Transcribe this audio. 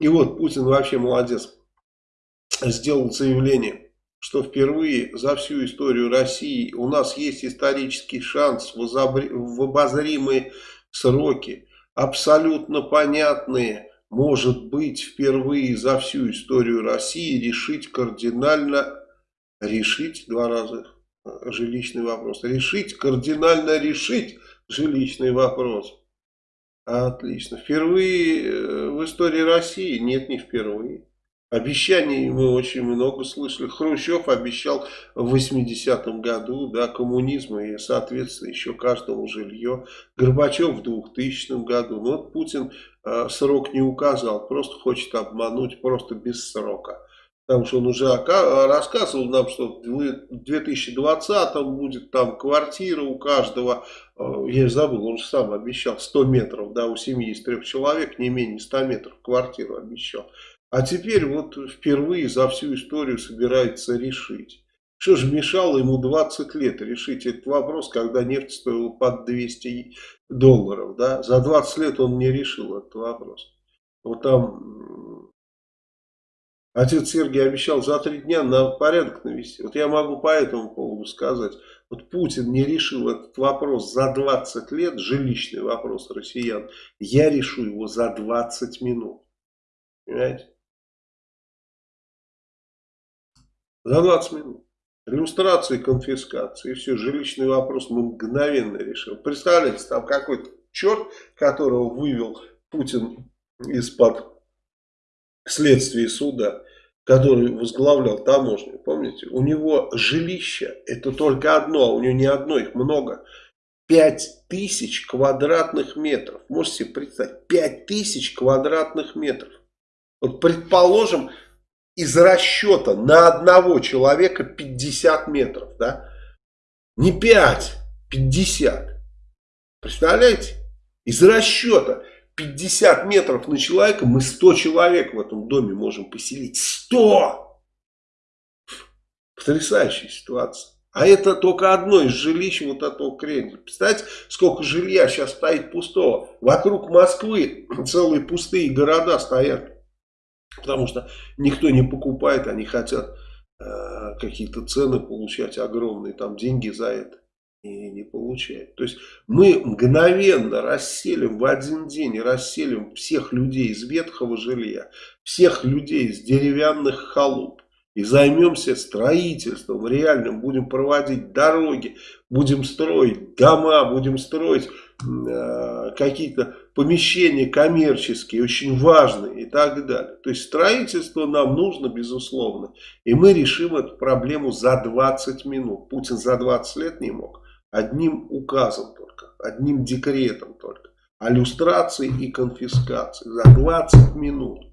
И вот Путин вообще молодец. Сделал заявление, что впервые за всю историю России у нас есть исторический шанс в обозримые сроки, абсолютно понятные, может быть, впервые за всю историю России решить кардинально, решить два раза э, жилищный вопрос, решить, кардинально решить жилищный вопрос. Отлично. Впервые э, в истории России? Нет, не впервые. Обещаний мы очень много слышали. Хрущев обещал в 80-м году да, коммунизм и, соответственно, еще каждому жилье. Горбачев в 2000 году. Но вот Путин э, срок не указал, просто хочет обмануть, просто без срока. Потому что он уже рассказывал нам, что в 2020 будет там квартира у каждого. Э, я забыл, он же сам обещал 100 метров, да, у семьи из трех человек, не менее 100 метров квартиру обещал. А теперь вот впервые за всю историю собирается решить. Что же мешало ему 20 лет решить этот вопрос, когда нефть стоила под 200 долларов. Да? За 20 лет он не решил этот вопрос. Вот там отец Сергей обещал за три дня на порядок навести. Вот я могу по этому поводу сказать. Вот Путин не решил этот вопрос за 20 лет, жилищный вопрос россиян. Я решу его за 20 минут. Понимаете? За 20 минут. Иллюстрации, конфискации, и все, жилищный вопрос мы мгновенно решим. Представляете, там какой-то черт, которого вывел Путин из-под следствия суда, который возглавлял таможню, помните? У него жилище, это только одно, а у него не одно, их много. 5 тысяч квадратных метров. Можете себе представить, 5 тысяч квадратных метров. Вот предположим, из расчета на одного человека 50 метров, да? Не 5, 50. Представляете? Из расчета 50 метров на человека мы 100 человек в этом доме можем поселить. 100! Потрясающая ситуация. А это только одно из жилищ вот этого Кремля. Представляете, сколько жилья сейчас стоит пустого. Вокруг Москвы целые пустые города стоят. Потому что никто не покупает, они хотят э, какие-то цены получать огромные, там деньги за это. И не получают. То есть мы мгновенно расселим в один день, расселим всех людей из ветхого жилья, всех людей из деревянных халуп. И займемся строительством реальным, будем проводить дороги, будем строить дома, будем строить э, какие-то помещения коммерческие, очень важные и так далее. То есть строительство нам нужно, безусловно. И мы решим эту проблему за 20 минут. Путин за 20 лет не мог. Одним указом только, одним декретом только. О и конфискации за 20 минут.